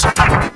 cacete.